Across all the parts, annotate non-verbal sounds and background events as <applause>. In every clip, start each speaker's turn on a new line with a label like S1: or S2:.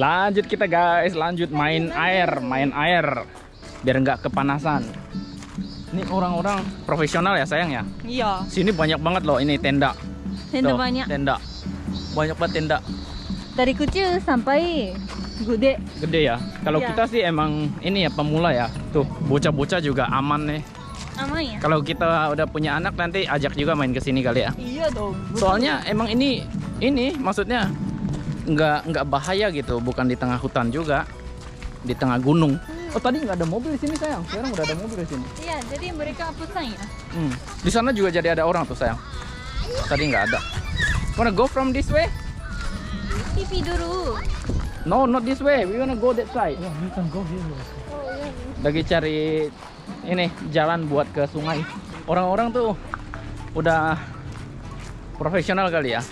S1: Lanjut kita guys, lanjut main air, main air biar nggak kepanasan. Ini orang-orang profesional ya sayang ya.
S2: Iya.
S1: Sini banyak banget loh ini tenda.
S2: Tenda
S1: Tuh,
S2: banyak.
S1: Tenda. Banyak banget tenda.
S2: Dari kecil sampai gede.
S1: Gede ya. Kalau
S2: Iya.
S1: kita sih emang ini ya pemula ya. Tuh, bocah-bocah juga aman nih.
S2: Aman ya?
S1: Kalau kita udah punya anak nanti ajak juga main ke sini kali ya.
S2: Iya dong.
S1: Soalnya emang ini ini maksudnya nggak nggak bahaya gitu, bukan di tengah hutan juga, di tengah gunung. Oh tadi nggak ada mobil di sini sayang, sekarang udah ada mobil di sini.
S2: Iya, jadi mereka pesan ya.
S1: Hmm. Di sana juga jadi ada orang tuh sayang. Tadi nggak ada. Wanna go from this way?
S2: Pipi dulu.
S1: No, not this way. We wanna go that side.
S2: Oh iya.
S1: Lagi cari ini jalan buat ke sungai. Orang-orang tuh udah profesional kali ya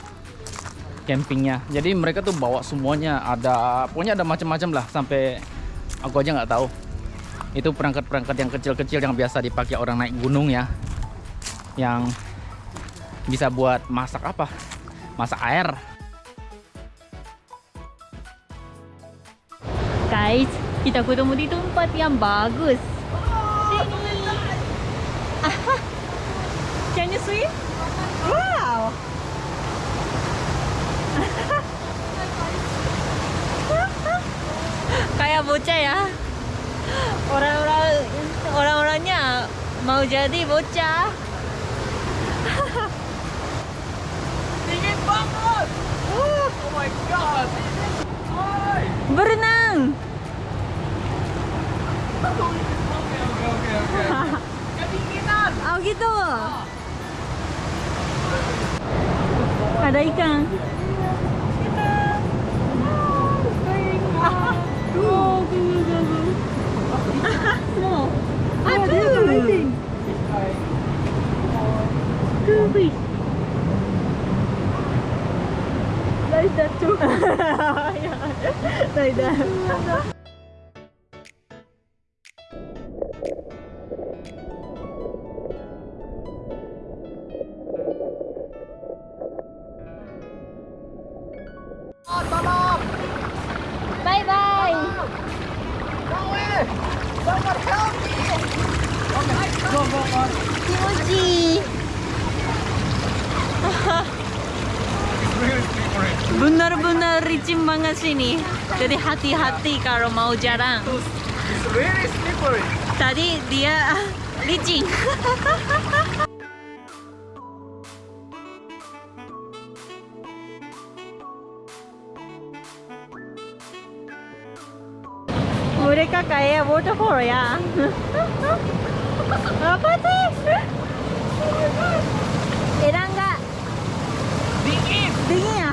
S1: campingnya. Jadi mereka tuh bawa semuanya. Ada pokoknya ada macam-macam lah sampai aku aja nggak tahu. Itu perangkat-perangkat yang kecil-kecil yang biasa dipakai orang naik gunung ya. Yang bisa buat masak apa? Masak air.
S2: Guys, kita ketemu di tempat yang bagus. Can you swim? Wow. Kayak bocah ya. Orang-orang orang-orangnya mau jadi bocah.
S1: Dingin banget. Oh my god.
S2: Berenang.
S1: Oke oke oke oke. Kedinginan.
S2: Oh gitu. Ada ikan. Oh, go, go, go. Small. Ah, two. Two fish. いだ。気持ちいい。<laughs> Benar-benar licin banget sini. Jadi hati-hati kalau mau jalan.
S1: Slippery.
S2: Tadi dia <laughs> licin. <laughs> Mereka kayak waterfall ya. <laughs> Apa sih? Enak nggak?
S1: Dingin.
S2: Dingin ya?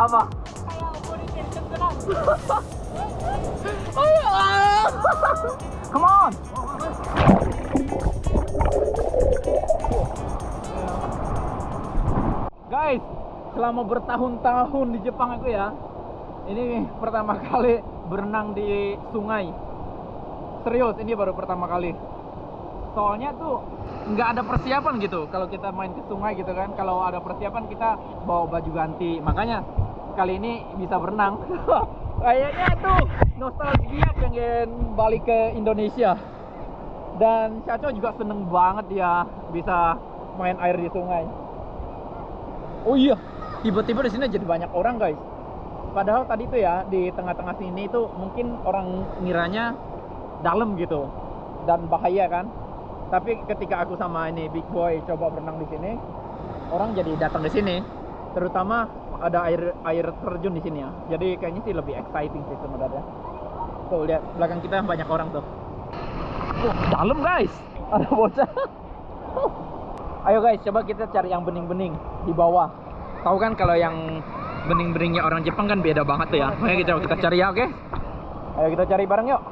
S1: Apa? Come on. Guys, selama bertahun-tahun di Jepang aku ya, ini pertama kali berenang di sungai. Serius, ini baru pertama kali. Soalnya tuh nggak ada persiapan gitu. Kalau kita main ke sungai gitu kan, kalau ada persiapan kita bawa baju ganti. Makanya kali ini bisa berenang. <laughs> Kayaknya tuh nostalgia pengen balik ke Indonesia. Dan Caco juga seneng banget dia bisa main air di sungai. Oh iya, tiba-tiba di sini jadi banyak orang guys. Padahal tadi tuh ya di tengah-tengah sini tuh mungkin orang ngiranya dalam gitu dan bahaya kan. Tapi ketika aku sama ini Big Boy coba berenang di sini, orang jadi datang di sini. Terutama ada air air terjun di sini ya. Jadi kayaknya sih lebih exciting sih sebenarnya. Tuh lihat belakang kita banyak orang tuh. Wah, dalam guys. <laughs> Ada bocah. <laughs> Ayo guys, coba kita cari yang bening-bening di bawah. Tahu kan kalau yang bening-beningnya orang Jepang kan beda banget tuh ya. Makanya kita kita cari ya, oke? Ayo kita cari bareng yuk.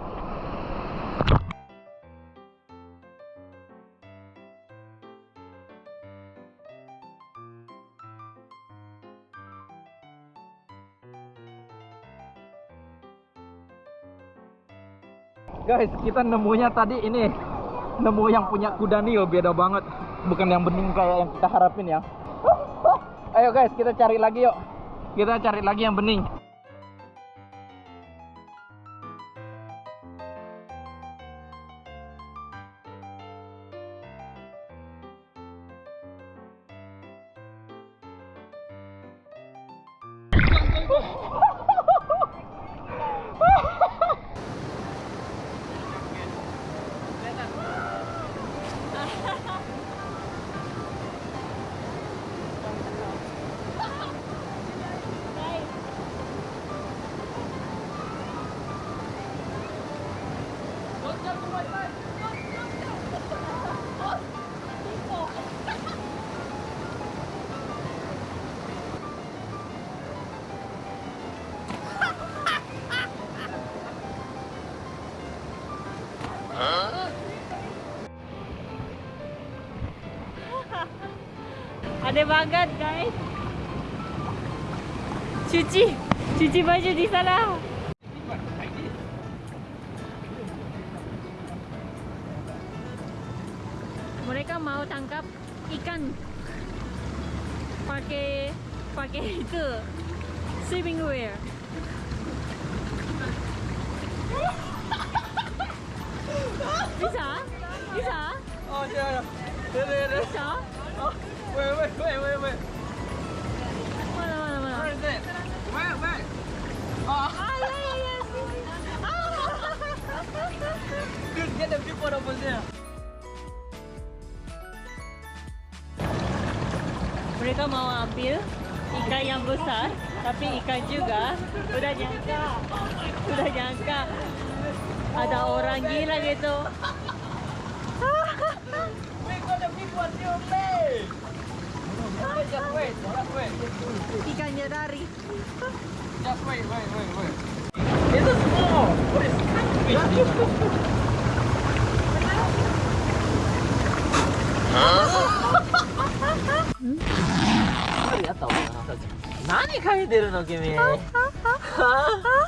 S1: Guys, kita nemunya tadi ini nemu yang punya kuda nil beda banget. Bukan yang bening kayak yang kita harapin ya. Ayo guys, kita cari lagi yuk. Kita cari lagi yang bening.
S2: Ada banget guys. Cuci, cuci baju di sana. Mereka mau tangkap ikan pakai pakai <laughs> itu swimming wear. Mereka mau ambil ikan yang besar, tapi ikan juga udah nyangka, udah nyangka ada orang gila gitu. Ikannya dari.
S1: Just wait, wait, wait, wait. It's a small. What is catfish? 何書いてるの君。<laughs>